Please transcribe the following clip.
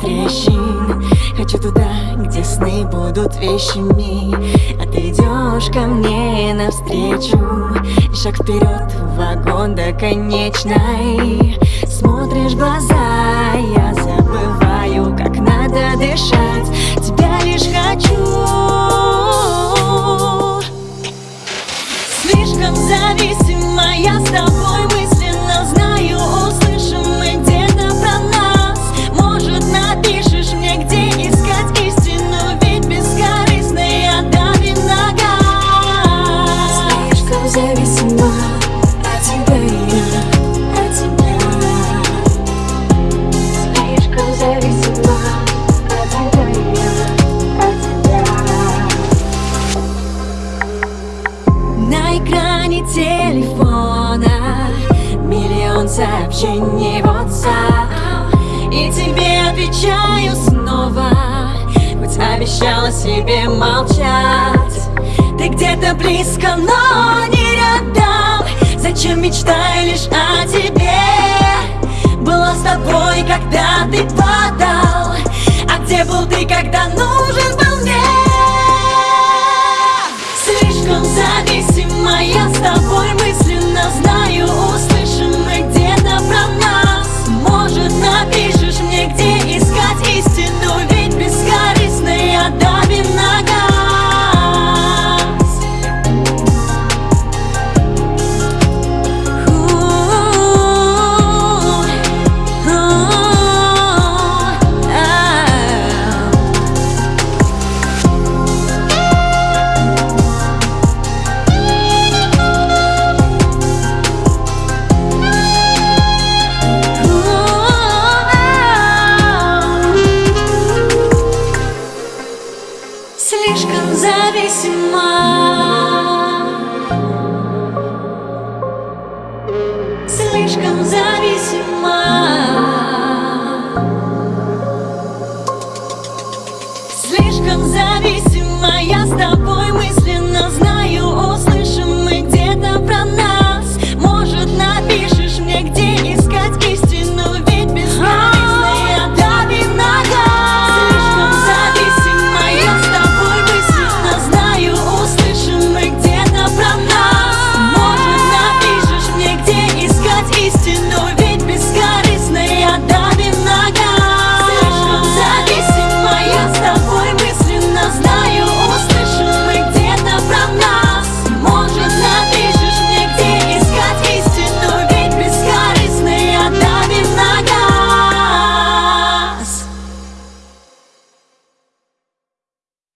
трещин. Хочу туда, где сны будут вещами. А ты идешь ко мне навстречу. Шаг вперед вагон до конечной. Смотришь в глаза, я забываю, как надо дышать. Тебя лишь хочу. Слишком зависима я с тобой телефона. Миллион сообщений в WhatsApp. И тебе отвечаю снова. Хоть обещала себе молчать. Ты где-то близко, но не рядом. Зачем мечтаю письма Слишком за.